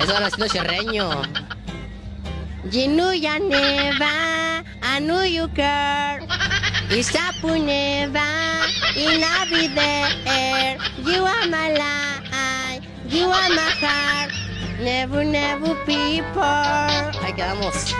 Eso van haciendo cherreño. Jinuya neva, anu you. Isapu neva, inavider. You are my life, you are my heart. Never, never people. Ahí quedamos.